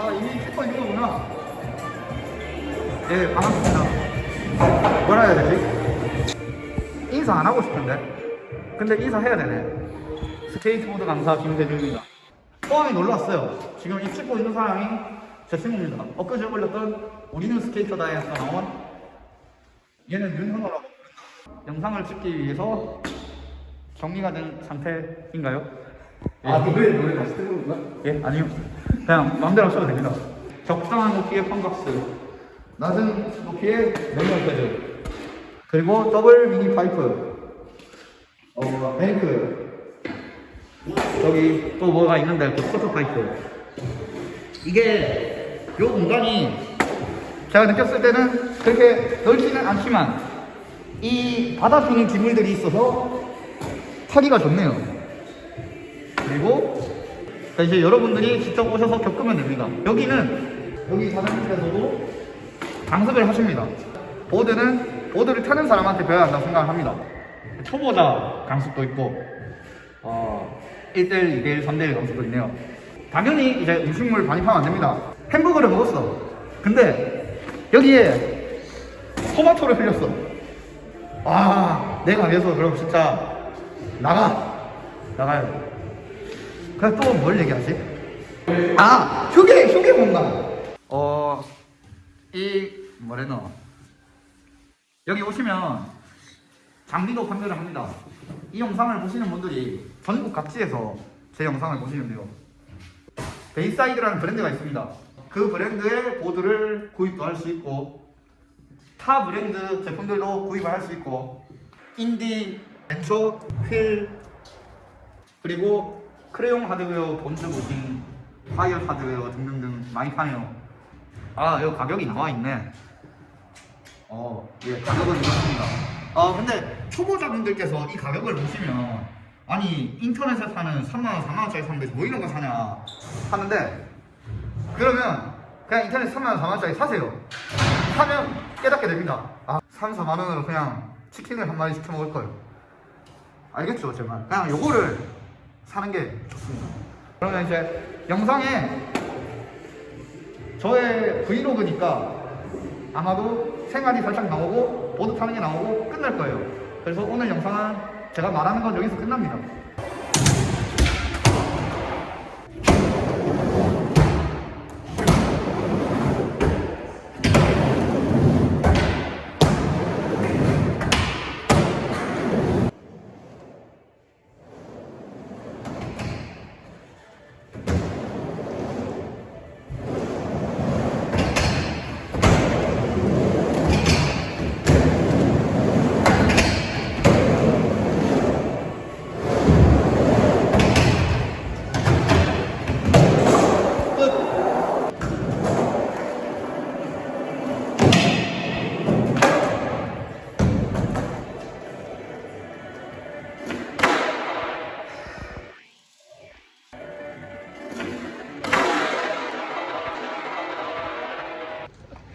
아, 이미 찍고 있는 거구나. 예, 반갑습니다. 뭐라 해야 되지? 인사 안 하고 싶은데. 근데 인사해야 되네. 스케이트보드 강사 김대중입니다. 포항에 놀러 왔어요. 지금 이 찍고 있는 사람이 제 친구입니다. 엊그제 올렸던 우리는 스케이터다에서 나온 얘는 윤현호라고. 영상을 찍기 위해서 정리가 된 상태인가요? 예. 아 노래 노래 다시 듣는 건가? 예? 아니요. 그냥 마음대로 하셔도 됩니다. 적당한 높이의 fun box, 낮은 높이의 manual pad, 그리고 double mini pipe, 어, bank, 저기 또 뭐가 있는데 그 quarter pipe. 이게 요 공간이 제가 느꼈을 때는 그렇게 넓지는 않지만 이 받아주는 기물들이 있어서 타기가 좋네요. 그리고 자, 이제 여러분들이 직접 오셔서 겪으면 됩니다. 여기는 여기 사장님께서도 강습을 하십니다. 보드는 보드를 타는 사람한테 배워야 한다고 생각을 합니다. 초보자 강습도 있고 어, 1대1, 2대1, 3대1 강습도 있네요. 당연히 이제 음식물 반입하면 안 됩니다. 햄버거를 먹었어. 근데 여기에 토마토를 흘렸어. 아, 내가 위해서 그럼 진짜 나가. 나가야 돼. 그래 또뭘 얘기하지? 아 휴게 휴게 공간. 어 이 뭐래노 여기 오시면 장비도 판매를 합니다. 이 영상을 보시는 분들이 전국 각지에서 제 영상을 보시면 돼요. 베이사이드라는 브랜드가 있습니다. 그 브랜드의 보드를 구입도 할 수 있고 타 브랜드 제품들도 구입을 할 수 있고 인디, 벤처, 휠 그리고 크레용 하드웨어, 본즈 bushing, 파이어 하드웨어 등등등 많이 파네요. 아, 여기 가격이 나와 있네. 어, 예, 가격은 이렇습니다. 아, 근데 초보자분들께서 이 가격을 보시면 아니 인터넷에 사는 3만원, 4만원짜리 사는데 뭐 이런 거 사냐 하는데 그러면 그냥 인터넷 3만원, 4만원짜리 사세요. 사면 깨닫게 됩니다. 아, 3, 4만원으로 그냥 치킨을 한 마리 시켜 먹을 걸. 알겠죠, 제 말. 그냥 요거를 사는 게 좋습니다. 그러면 이제 영상에 저의 브이로그니까 아마도 생활이 살짝 나오고 보드 타는 게 나오고 끝날 거예요. 그래서 오늘 영상은 제가 말하는 건 여기서 끝납니다.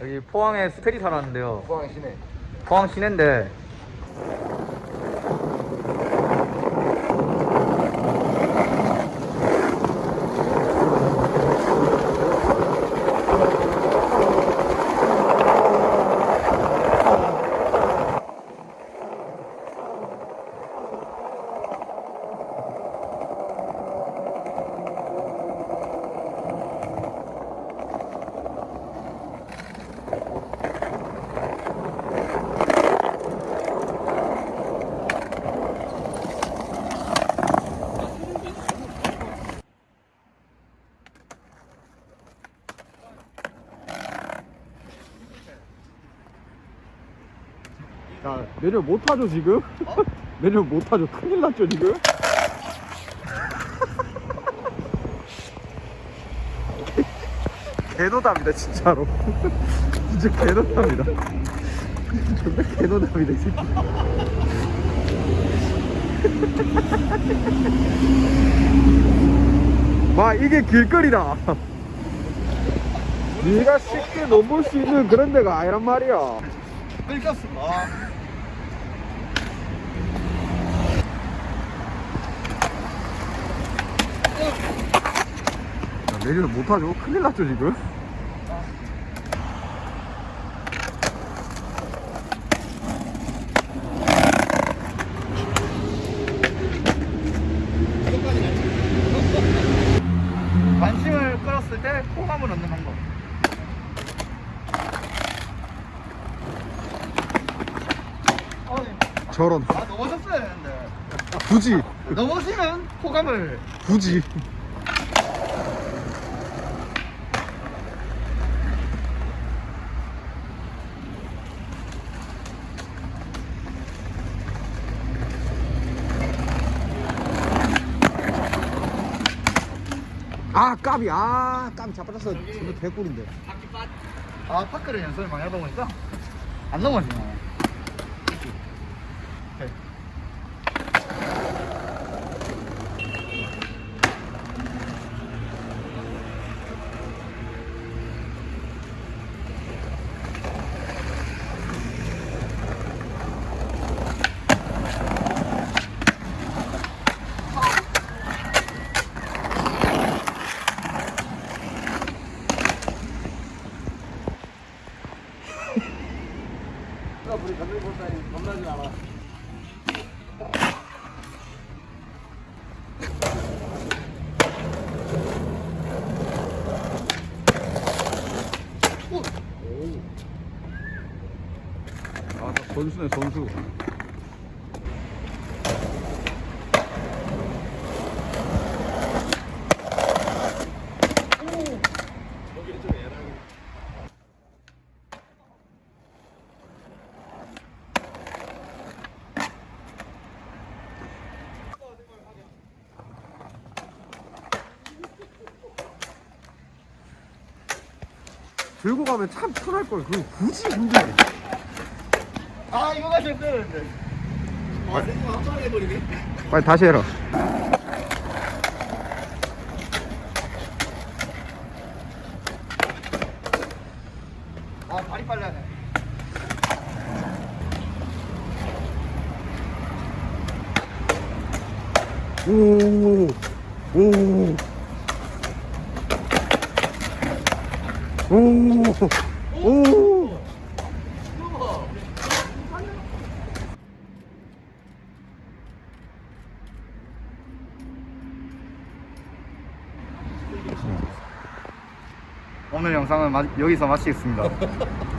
여기 포항에 스테리 살았는데요. 포항 시내 포항 시내인데 야, 내년 못 타죠, 지금? 내년 못 타죠. 큰일 났죠, 지금? 개노답니다, 진짜로. 진짜 개노답니다. 정말 개노답니다, 이 새끼. 와, 이게 길거리다. 네가 쉽게 넘볼 수 있는 그런 데가 아니란 말이야. 끌렸습 내년에 못하죠 큰일 났죠 지금 관심을 끌었을 때 호감을 얻는 방법. 저런 아 넘어졌어야 되는데. 굳이 넘어지면 호감을. 굳이 아 까비 아 까비 잡아줬어 정말 개꿀인데 아 파크를 연습을 많이 하다 보니까 안 넘어지네. 오케이. 아 선수네 선수. 들고 가면 참 편할 걸. 그걸 굳이 힘들게 아 이거 가지고 되는데. 빨리 다시 해라 아 발이 빨라네. 오, 오, 오, 오. 오늘 영상은 마- 여기서 마치겠습니다.